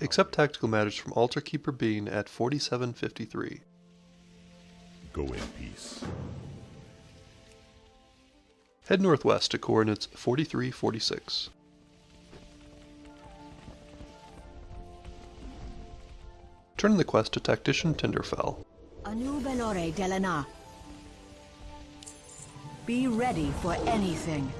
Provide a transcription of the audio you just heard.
Accept tactical matters from Altar Keeper Bean at 4753. Go in peace. Head northwest to coordinates 4346. Turn the quest to Tactician Tinderfell. Anubelore Delana. Be ready for anything.